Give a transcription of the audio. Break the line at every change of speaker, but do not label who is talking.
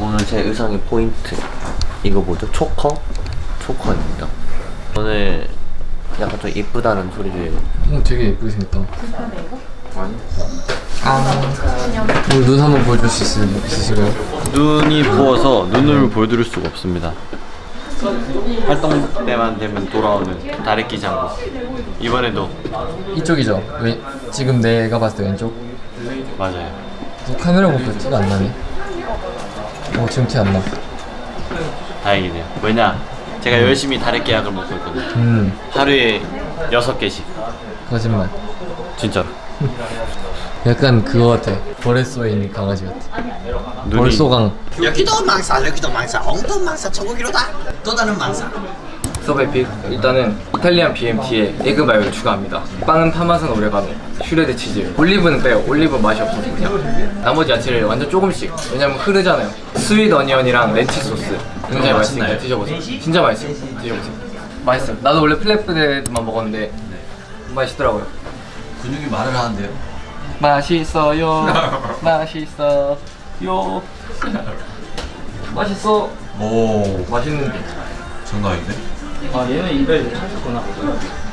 오늘 제 의상의 포인트 이거 뭐죠? 초커? 초커입니다 오늘 약간 좀 이쁘다는 소리를
어, 되게 예쁘게 생겼다. 아. 오늘 눈 한번 보여줄 수 있으, 있으신가요?
눈이 부어서 눈을 보여드릴 수가 없습니다 활동 때만 되면 돌아오는 다래끼 장구 이번에도
이쪽이죠? 왜, 지금 내가 봤을 때 왼쪽?
맞아요
너 카메라 보니까 티가 안 나네. 어, 지금 티안 나.
다행이네요 왜냐 제가 열심히 다래끼 약을 먹고 있거든요
음,
하루에 6개씩
거짓말.
진짜로
약간 그거 같아. 벌레소에 있는 강아지 같아.
눈이
벌소강.
여기도 망사 여기도 망사 엉뚱 망사 소고기로다 또 다른 망사
서베픽 일단은 이탈리안 BMT에 에그 마요를 추가합니다. 빵은 파마산 오레가노 shred 치즈 올리브는 빼요. 올리브 맛이 없어서 그냥 나머지 야채를 완전 조금씩 왜냐면 흐르잖아요. sweet onion이랑 ranch 소스. 굉장히 맛있으니까 드셔보세요. 진짜 맛있어요. 드셔보세요. 맛있어요. 나도 원래 flatbread만 먹었는데 맛있더라고요.
근육이 말을 하는데요?
맛있어요. 맛있어요. 맛있어.
오.
맛있는데.
장난인데?
아 얘는 입에 찾았구나